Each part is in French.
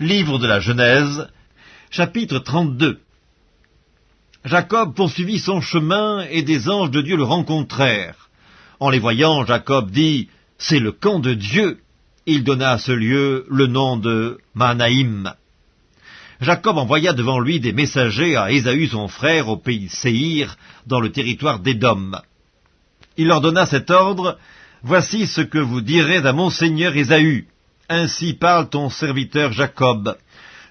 Livre de la Genèse, chapitre 32 Jacob poursuivit son chemin et des anges de Dieu le rencontrèrent. En les voyant, Jacob dit, C'est le camp de Dieu. Il donna à ce lieu le nom de Manaïm. Jacob envoya devant lui des messagers à Ésaü son frère au pays Séhir, dans le territoire d'Édom. Il leur donna cet ordre, Voici ce que vous direz à mon seigneur Ésaü. Ainsi parle ton serviteur Jacob.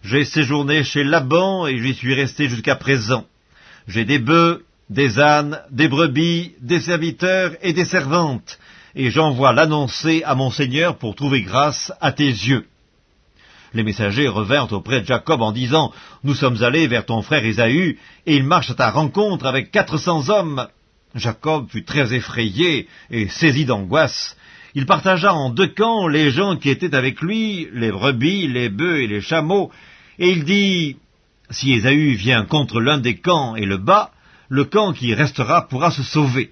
J'ai séjourné chez Laban et j'y suis resté jusqu'à présent. J'ai des bœufs, des ânes, des brebis, des serviteurs et des servantes, et j'envoie l'annoncer à mon Seigneur pour trouver grâce à tes yeux. Les messagers revinrent auprès de Jacob en disant, Nous sommes allés vers ton frère Ésaü, et il marche à ta rencontre avec quatre cents hommes. Jacob fut très effrayé et saisi d'angoisse, il partagea en deux camps les gens qui étaient avec lui, les brebis, les bœufs et les chameaux, et il dit, Si Ésaü vient contre l'un des camps et le bat, le camp qui restera pourra se sauver.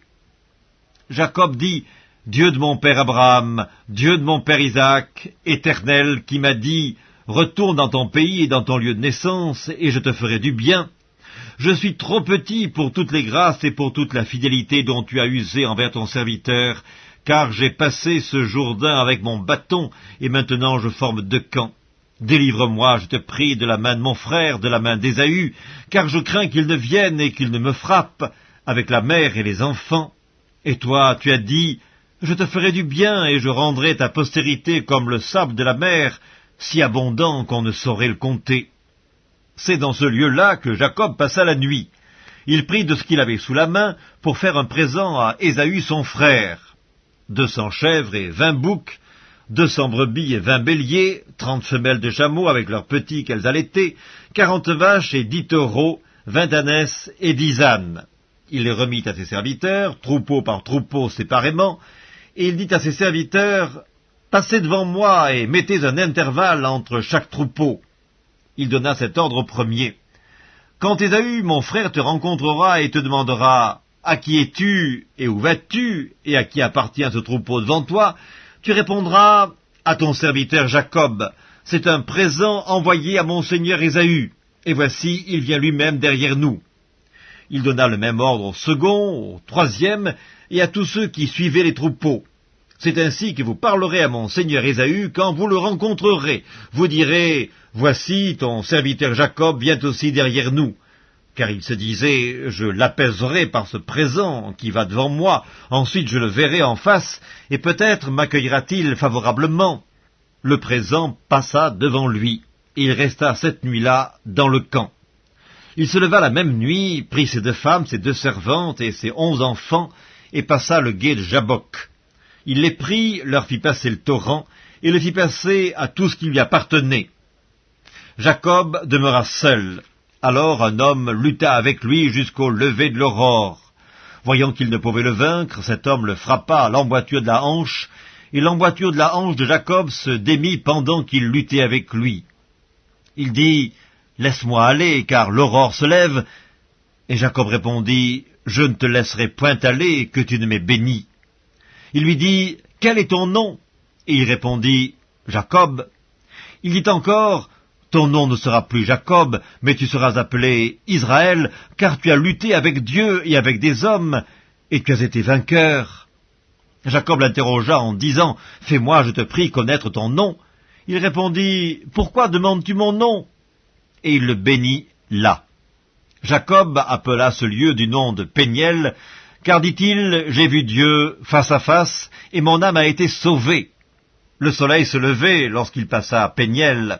Jacob dit, Dieu de mon père Abraham, Dieu de mon père Isaac, éternel, qui m'a dit, Retourne dans ton pays et dans ton lieu de naissance, et je te ferai du bien. Je suis trop petit pour toutes les grâces et pour toute la fidélité dont tu as usé envers ton serviteur, car j'ai passé ce Jourdain avec mon bâton, et maintenant je forme deux camps. Délivre-moi, je te prie, de la main de mon frère, de la main d'Ésaü, car je crains qu'il ne vienne et qu'il ne me frappe, avec la mère et les enfants. Et toi, tu as dit, je te ferai du bien, et je rendrai ta postérité comme le sable de la mer, si abondant qu'on ne saurait le compter. C'est dans ce lieu-là que Jacob passa la nuit. Il prit de ce qu'il avait sous la main pour faire un présent à Ésaü son frère deux cents chèvres et vingt boucs, deux cents brebis et vingt béliers, trente femelles de chameaux avec leurs petits qu'elles allaitaient, quarante vaches et dix taureaux, vingt ânesses et dix ânes. Il les remit à ses serviteurs, troupeau par troupeau séparément, et il dit à ses serviteurs, Passez devant moi et mettez un intervalle entre chaque troupeau. Il donna cet ordre au premier. Quand Ésaü, mon frère, te rencontrera et te demandera à qui es-tu et où vas-tu et à qui appartient ce troupeau devant toi? Tu répondras à ton serviteur Jacob. C'est un présent envoyé à mon seigneur Ésaü. Et voici, il vient lui-même derrière nous. Il donna le même ordre au second, au troisième, et à tous ceux qui suivaient les troupeaux. C'est ainsi que vous parlerez à mon seigneur Ésaü quand vous le rencontrerez. Vous direz, Voici, ton serviteur Jacob vient aussi derrière nous car il se disait, je l'apaiserai par ce présent qui va devant moi, ensuite je le verrai en face, et peut-être m'accueillera-t-il favorablement. Le présent passa devant lui, et il resta cette nuit-là dans le camp. Il se leva la même nuit, prit ses deux femmes, ses deux servantes et ses onze enfants, et passa le gué de Jabok. Il les prit, leur fit passer le torrent, et le fit passer à tout ce qui lui appartenait. Jacob demeura seul, alors un homme lutta avec lui jusqu'au lever de l'aurore. Voyant qu'il ne pouvait le vaincre, cet homme le frappa à l'emboîture de la hanche, et l'emboîture de la hanche de Jacob se démit pendant qu'il luttait avec lui. Il dit, Laisse-moi aller, car l'aurore se lève. Et Jacob répondit, Je ne te laisserai point aller, que tu ne m'aies béni. Il lui dit, Quel est ton nom? Et il répondit, Jacob. Il dit encore, ton nom ne sera plus Jacob, mais tu seras appelé Israël, car tu as lutté avec Dieu et avec des hommes, et tu as été vainqueur. Jacob l'interrogea en disant, Fais-moi, je te prie, connaître ton nom. Il répondit, Pourquoi demandes-tu mon nom? Et il le bénit là. Jacob appela ce lieu du nom de Péniel, car dit-il, J'ai vu Dieu face à face, et mon âme a été sauvée. Le soleil se levait lorsqu'il passa à Péniel.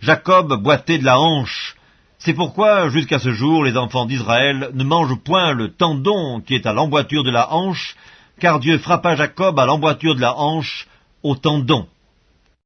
Jacob boitait de la hanche. C'est pourquoi, jusqu'à ce jour, les enfants d'Israël ne mangent point le tendon qui est à l'emboîture de la hanche, car Dieu frappa Jacob à l'emboîture de la hanche au tendon.